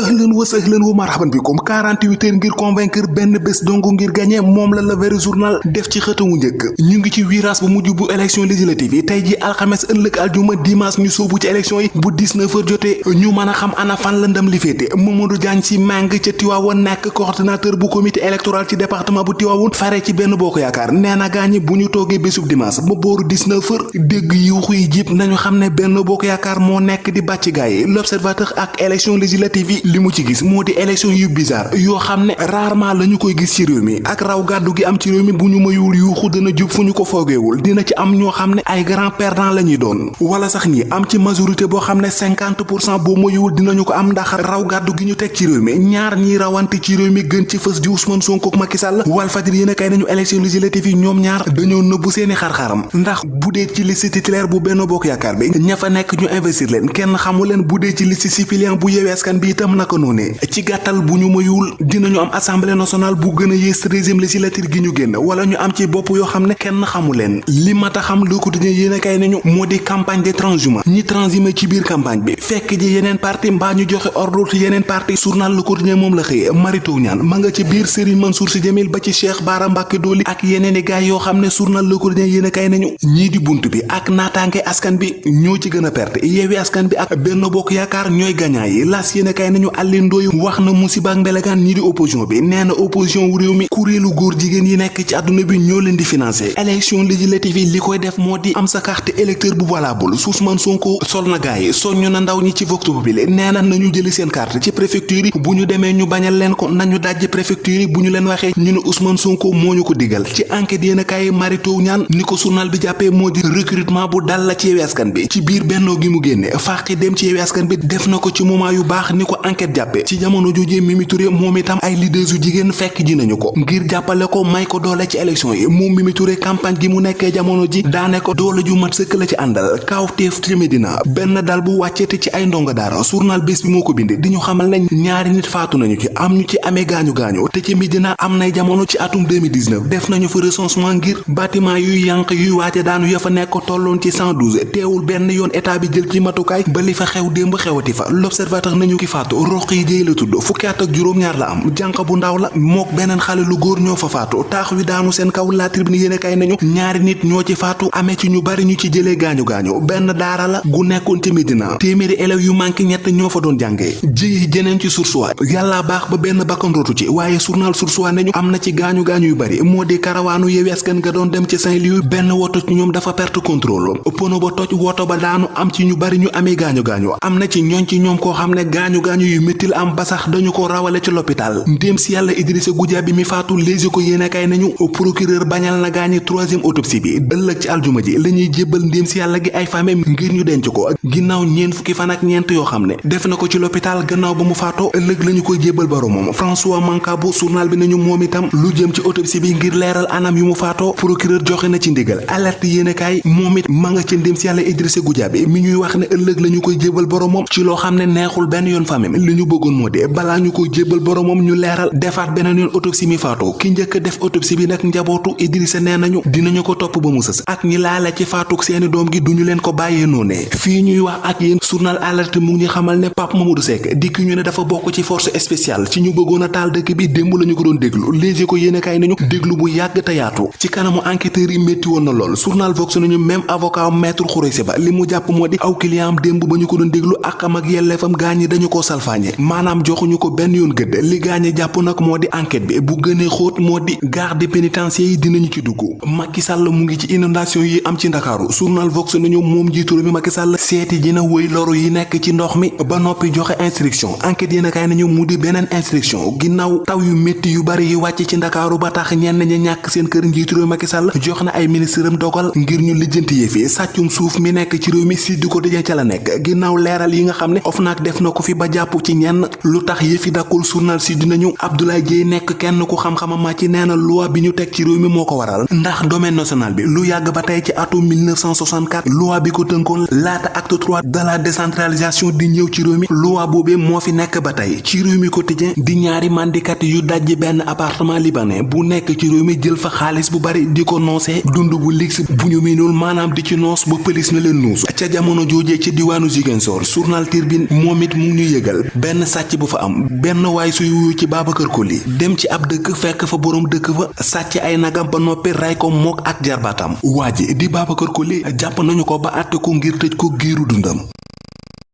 ëhlan wa sëhlan wa marhaban bikum. 48 heures ngir convaincre benn bés dongo ngir gagné moom la le vrai journal def ci xëtamu njëkk. Ñu ngi ci virage bu mujj bu élection législative yi. Tey ji alxames ëllëg aljuma dimanche ñu soobu ci élection yi. Bu 19 heures jotee ñu mën a xam ana fan la ndam li féete. Mamadou Diagne si mang ca Tiwaawoon nekk coordonnateur bu comité électoral ci département bu Tiwaawoon fare ci benn bokk yaakaar. Nee na gaañi bu ñu toogee bésub dimanche ba booru 19 heures dégg yuuxu yi jib nañu xam ne benn bokk yaakaar moo nekk di bàcc gaay l'observateur ak élection législative li mu ci gis moo di yu bizarre yoo xam ne rarement la ñu koy gis ci réew mi ak raw gàddu gi am ci réew mi bu mayul yuuxu dana jub fu ñu ko dina ci am ñoo xam ne ay grand perdant la ñuy doon wala sax ñi am ci majorité boo xam ne 50 pour cent boo mayul dinañu ko am ndax raw gàddu gi ñu teg ci réew mi ñaar ñiy rawante ci réew mi gën ci fës di Ousmane Sonko ak Macky Sall Walf Fadjri yéen a kay nañu élection législative yi ñoom ñaar dañoo nëbbu seeni xar-xaram ndax bu dee ci liste titulaire bu benn bokk yaakaar bi ña fa nekk ñu investir leen kenn xamu leen ci liste suppléant bu Yewwi Askan bi itam naka noonee ci gàttal bu mayul dinañu am assemblée nationale bu gën a yées treizième législature gi ñu génn wala ñu am ci bopp yoo xam ne kenn xamu leen. Li mat a xam Le Quotidien yéen a kay nañu moo di campagne de transhumance ñi transhumé ci biir campagne bi fekk ji yeneen parti mbaa ñu joxe ordre ci yeneen parti. Journal Le Quotidien moom la xëyee marito ñaan ma nga ci biir Serigne Mansour Sy Djamil ba ci Cheikh Bara Mbacké Dolly ak yeneen i gaay yoo xam journal Le Quotidien yéen a kay nañu ñii di bunt bi ak naataange askan bi ñoo ci gën perte. Yewwi Askan bi ak Benno Bokk Yaakaar ñooy gañaa yi. Las yéen a kay nañu Alioune Ndoye wax na musiba ak mbelegaan ñii di opposition bi nee opposition wu réew mi kuréelu góor jigéen yi nekk ci àdduna bi ñoo leen di financé élection législative li def moo di am sa carte électeur bu valable Ousmane Sonko sol na gaay yi soññu na ndaw ñi ci vox populi nee na nañu jëli seen carte ci préfecture bu ñu demee ñu bañal leen ko nañu dajji préfecture bu ñu leen waxee ñu ne Ousmane Sonko moo ñu ko digal ci enquête yéen a kaay marito ñaan ni ko journal bi jàppee moo di recrutement bu dal la ci Yewwi Askan bi ci biir bennoo gi mu génne faaxi dem ci Yewwi Askan bi def na ko ci moment yu baax ni ko jàppe ci jamono jooje Mimi Touré itam ay leaders yu jigéen fekk ji nañu ko ngir jàppale ko may ko doole ci élection yi moom Mimi Touré campagne gi mu nekkee jamono ji daane ko doole ju mat sëkk la ci àndal kaawteef ci Medina benn dal bu wàcceete ci ay ndongo daara journal bés bi moo ko bind di ñu xamal nañ ñaari nit faatu nañu ci am ñu ci amee gaañu gaañu te ci Medina am nay jamono ci atum 2019 def nañu fa recensement ngir bâtiment yuy yànq yuy waaje daanu ya fa nekk tolloon ci 112 teewul benn yoon état bi jël ci matukaay ba li fa xew démb xewati fa l'observateur nañu ki faatu roq yi jéy la tudd fukki at ak juróom-ñaar la am. Jànq bu ndaw la mook beneen xale lu góor ñoo fa faatu. Taax wi daanu seen kaw la tribune yéene kay nañu ñaari nit ñoo ci faatu amee ci ñu bari ñu ci jëlee gaañu gaañu benn daara la gu nekkoon ci Medina téeméeri élèves yu manqué ñett ñoo fa doon jàngee. Ji jeneen ci sursuwa yàlla baax ba benn bakkan rootu ci waaye journal sursuwa nañu am na ci gaañu gaañu yu bari. Moo di karawaanu Yewwi Askan nga doon dem ci Saint-Louis benn woto ci ñoom dafa perte contrôle. Pono ba toj woto ba daanu am ci ñu bari ñu amee gaañu gaañu am na ci ñooñ ci ñoom ne gaañu gaañu yu métti la am ba sax dañu ko rawale ci l'hôpital. Ndéem si yàlla Idrissa Goudiaby mi faatu léegi ko yéene kay nañu procureur bañal na gaañi troisième autopsie bi. Ëllëg ci aljuma ji la ñuy jébbal ndéem si yàlla gi ay famem ngir ñu denc ko. Ginnaaw ñeent fukki fan ak ñeent yoo xam def na ko ci l'hôpital gannaaw ba mu faatoo ëllëg lañu koy jébbal boromam François Mancabou journal bi nañu moom itam lu jëm ci autopsie bi ngir leeral anam yu mu faatoo. Procureur joxe na ci ndigal. Alerte yéene kaay moom it ma nga ci ndéem si yàlla Idrissa Goudiaby mi ñuy wax ne ëllëg lañu koy ci neexul yoon li ñu bëggoon moo de balaa ñu koy jébbal boromam ñu leeral defaat beneen yoon autopsie mi faatoo ki njëkk def autopsie bi nag njabootu Idrissa nee nañu dinañu ko topp ba mu ak ñi laale ci faatuk seeni doom gi duñu leen ko bàyyee noonee fii ñuy wax ak yéen journal alerte mu ngi xamal ne Pape Mamadou Seck dikk ñu ne dafa bokk ci force spéciale ci ñu bëggoon a taal dëkk bi démb lañu ko doon déglu léegi ko yéene kaay nañu déglu bu yàgg te yaatu ci kanamu enquêteurs yi métti woon na lool journal Vox nañu même avocat maître Khoureysi Ba li mu di aw client am démb ba ñu ko doon déglu ak am ak dañu ko salfaañe maanaam joxuñu ko benn yoon gëdd. Li gaañi jàpp nag moo di enquête bi. Bu gënee xóot moo di garde pénitentiaire yi dinañu ci dugg. Macky Sall mu ngi ci inondation yi am ci Ndakaaru. Journal Vox nañu moom jiitu mi Macky Sall seeti dina wëy loru yi nekk ci ndox mi ba noppi joxe instruction. Enquête yéen a kaay nañu mu di beneen instruction. Ginnaaw taw yu métti yu bari yi wàcc ci Ndakaaru ba tax ñenn ñi ñàkk seen kër njiitu réew Macky Sall jox na ay ministre am dogal ngir ñu lijjanti yëfi sàccum suuf mi nekk ci réew mi si du ko dëjee ca la nekk. Ginnaaw leeral yi nga xam ne OFNAC def na ko fi ba jàpp ci ñenn. lu tax yëfi dakkul journal si dinañu. Abdoulaye Dieye nekk kenn ku xam-xama ma ci nee na loi bi ñu teg ci réew mi moo ko waral. ndax domaine national bi. lu yàgg ba tey ci atum 1964 loi bi ko tënkoon. laata acte 3 de la décentralisation di ñëw ci réew mi. loi boobee moo fi nekk ba tey. ci réew mi quotidien. di ñaari mandikat yu dajji benn appartement libanais. bu nekk ci réew mi jël fa xaalis bu bari di ko noosee dund bu ligsi bu ñu miinul maanaam di ci noos ba pëlis na leen nuus. ca jamono joojee ci Ziguinchor. journal Tribune moom it mu ñu benn sàcc bu fa am. benn waay suy wuyu ci Babacar Koli. dem ci ab dëkk fekk fa boroom dëkk fa. sàcc ay nagam ba noppi ray ko mook ak jarbaatam. waa di Babacar Koli jàpp nañu ko ba àtte ko ngir tëj ko giiru dundam